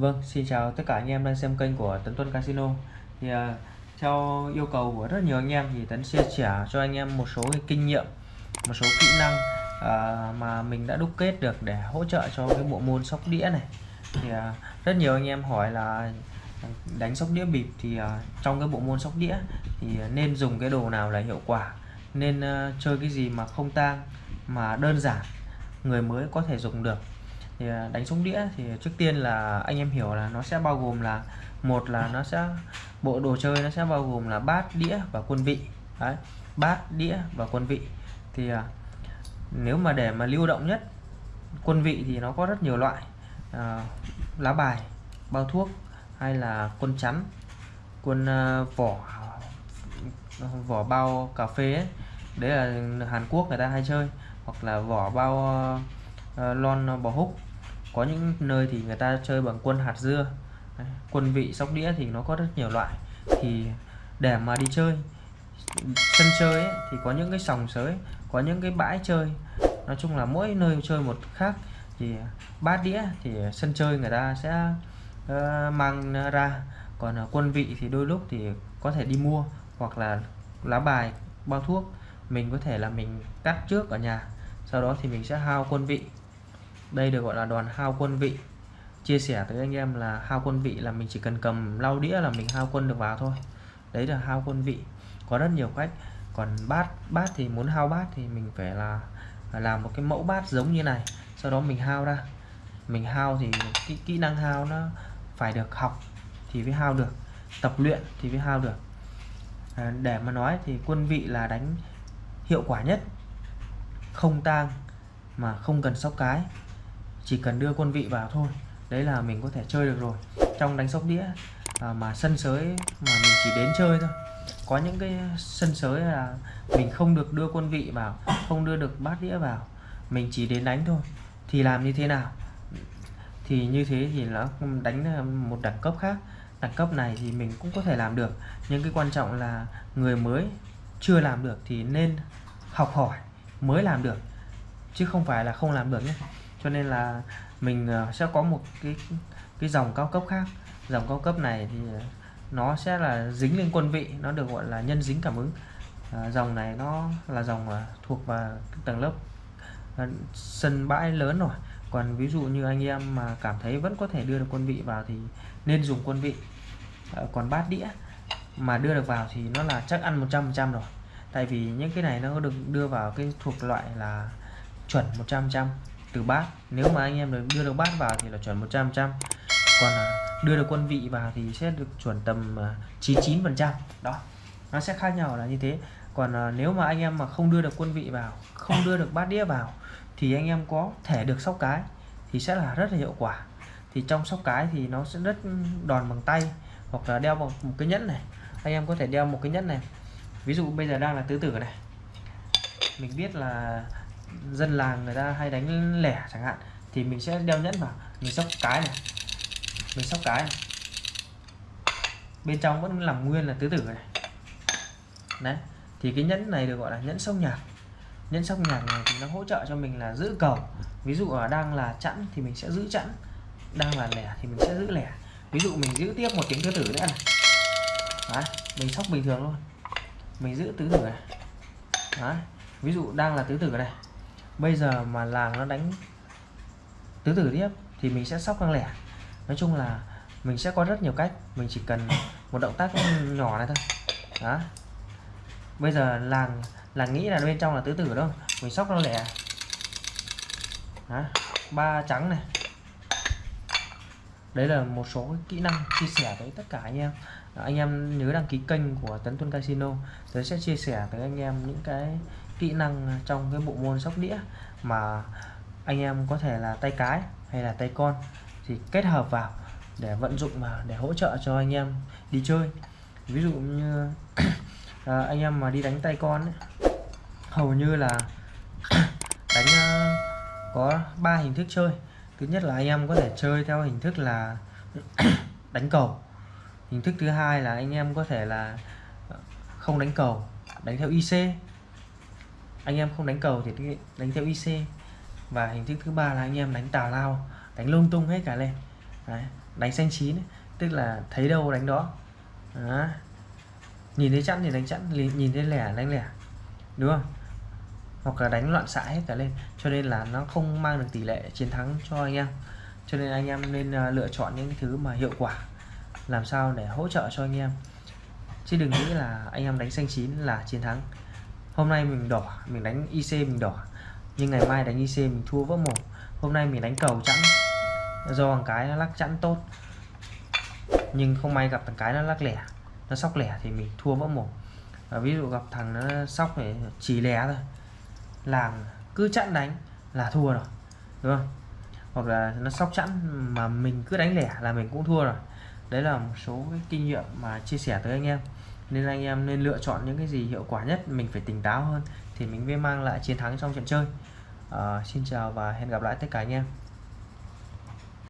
Vâng, xin chào tất cả anh em đang xem kênh của Tấn Tuân Casino. Thì uh, theo yêu cầu của rất nhiều anh em thì Tấn chia sẻ cho anh em một số cái kinh nghiệm, một số kỹ năng uh, mà mình đã đúc kết được để hỗ trợ cho cái bộ môn sóc đĩa này. Thì uh, rất nhiều anh em hỏi là đánh sóc đĩa bịp thì uh, trong cái bộ môn sóc đĩa thì nên dùng cái đồ nào là hiệu quả, nên uh, chơi cái gì mà không tang mà đơn giản người mới có thể dùng được thì à, đánh súng đĩa thì trước tiên là anh em hiểu là nó sẽ bao gồm là một là nó sẽ bộ đồ chơi nó sẽ bao gồm là bát đĩa và quân vị. Đấy, bát đĩa và quân vị. Thì à, nếu mà để mà lưu động nhất quân vị thì nó có rất nhiều loại. À, lá bài bao thuốc hay là quân chắn quân uh, vỏ vỏ bao cà phê ấy. đấy là Hàn Quốc người ta hay chơi. Hoặc là vỏ bao uh, lon bò húc có những nơi thì người ta chơi bằng quân hạt dưa quân vị sóc đĩa thì nó có rất nhiều loại. Thì để mà đi chơi sân chơi ấy, thì có những cái sòng sới có những cái bãi chơi. Nói chung là mỗi nơi chơi một khác. Thì bát đĩa thì sân chơi người ta sẽ uh, mang ra. Còn uh, quân vị thì đôi lúc thì có thể đi mua hoặc là lá bài bao thuốc. Mình có thể là mình cắt trước ở nhà sau đó thì mình sẽ hao quân vị đây được gọi là đoàn hao quân vị. Chia sẻ tới anh em là hao quân vị là mình chỉ cần cầm lau đĩa là mình hao quân được vào thôi. Đấy là hao quân vị. Có rất nhiều cách. Còn bát bát thì muốn hao bát thì mình phải là làm một cái mẫu bát giống như này. Sau đó mình hao ra. Mình hao thì kỹ, kỹ năng hao nó phải được học thì mới hao được. Tập luyện thì mới hao được. À, để mà nói thì quân vị là đánh hiệu quả nhất. Không tang mà không cần sóc cái chỉ cần đưa quân vị vào thôi. Đấy là mình có thể chơi được rồi. Trong đánh sóc đĩa à, mà sân sới mà mình chỉ đến chơi thôi. Có những cái sân sới là mình không được đưa quân vị vào không đưa được bát đĩa vào. Mình chỉ đến đánh thôi. Thì làm như thế nào? Thì như thế thì nó đánh à, một đẳng cấp khác. Đẳng cấp này thì mình cũng có thể làm được. Nhưng cái quan trọng là người mới chưa làm được thì nên học hỏi mới làm được chứ không phải là không làm được nhé cho nên là mình ờ, sẽ có một cái cái dòng cao cấp khác. Dòng cao cấp này thì ờ, nó sẽ là dính lên quân vị nó được gọi là nhân dính cảm ứng. À, dòng này nó là dòng thuộc vào tầng lớp sân bãi lớn rồi. Còn ví dụ như anh em mà cảm thấy vẫn có thể đưa được quân vị vào thì nên dùng quân vị. À, còn bát đĩa mà đưa được vào thì nó là chắc ăn 100% rồi. Tại vì những cái này nó được đưa vào cái thuộc loại là chuẩn 100% từ bát. Nếu mà anh em đưa được bát vào thì là chuẩn 100 trăm còn à, đưa được quân vị vào thì sẽ được chuẩn tầm à, 99 phần trăm. Đó nó sẽ khác nhau là như thế. Còn à, nếu mà anh em mà không đưa được quân vị vào không đưa được bát đĩa vào thì anh em có thể được sóc cái thì sẽ là rất là hiệu quả. Thì trong sóc cái thì nó sẽ rất đòn bằng tay hoặc là đeo một, một cái nhẫn này. Anh em có thể đeo một cái nhẫn này. Ví dụ bây giờ đang là tứ tử này. Mình biết là dân làng người ta hay đánh lẻ chẳng hạn thì mình sẽ đeo nhẫn vào mình sóc cái này mình sóc cái này. bên trong vẫn làm nguyên là tứ tử này. Đấy thì cái nhẫn này được gọi là nhẫn sóc nhạc. Nhẫn sóc nhạc này thì nó hỗ trợ cho mình là giữ cầu. Ví dụ là đang là chẵn thì mình sẽ giữ chẵn đang là lẻ thì mình sẽ giữ lẻ. Ví dụ mình giữ tiếp một tiếng tứ tử nữa này. Đấy, mình sóc bình thường luôn. Mình giữ tứ tử này. Đấy. ví dụ đang là tứ tử này bây giờ mà làng nó đánh tứ tử tiếp thì mình sẽ sóc lăng lẻ. Nói chung là mình sẽ có rất nhiều cách, mình chỉ cần một động tác nhỏ này thôi. Đó. Bây giờ làng làng nghĩ là bên trong là tứ tử đâu, mình sóc lăng lẻ. Đó. ba trắng này. Đấy là một số kỹ năng chia sẻ với tất cả anh em. Anh em nhớ đăng ký kênh của Tấn Tuân Casino. Tớ sẽ chia sẻ với anh em những cái kỹ năng trong cái bộ môn sóc đĩa mà anh em có thể là tay cái hay là tay con thì kết hợp vào để vận dụng mà để hỗ trợ cho anh em đi chơi. Ví dụ như à, anh em mà đi đánh tay con ấy, hầu như là đánh à, có ba hình thức chơi. Thứ nhất là anh em có thể chơi theo hình thức là đánh cầu. Hình thức thứ hai là anh em có thể là không đánh cầu đánh theo IC anh em không đánh cầu thì đánh theo IC và hình thức thứ ba là anh em đánh tào lao đánh lung tung hết cả lên. Đấy. đánh xanh chín tức là thấy đâu đánh đó, Đấy. nhìn thấy chẵn thì đánh chẵn nhìn thấy lẻ đánh lẻ. Đúng không? Hoặc là đánh loạn xạ hết cả lên. Cho nên là nó không mang được tỷ lệ chiến thắng cho anh em. Cho nên anh em nên à, lựa chọn những thứ mà hiệu quả làm sao để hỗ trợ cho anh em. Chứ đừng nghĩ là anh em đánh xanh chín là chiến thắng hôm nay mình đỏ, mình đánh IC mình đỏ. Nhưng ngày mai đánh IC mình thua vỡ một hôm nay mình đánh cầu chẵn. Do thằng cái nó lắc chẵn tốt. Nhưng không may gặp thằng cái nó lắc lẻ. Nó sóc lẻ thì mình thua vỡ một và ví dụ gặp thằng nó sóc để chỉ lẻ thôi. Làm cứ chặn đánh là thua rồi. Đúng không? Hoặc là nó sóc chẵn mà mình cứ đánh lẻ là mình cũng thua rồi. Đấy là một số cái kinh nghiệm mà chia sẻ tới anh em nên anh em nên lựa chọn những cái gì hiệu quả nhất mình phải tỉnh táo hơn thì mình mới mang lại chiến thắng trong trận chơi. À, xin chào và hẹn gặp lại tất cả anh em.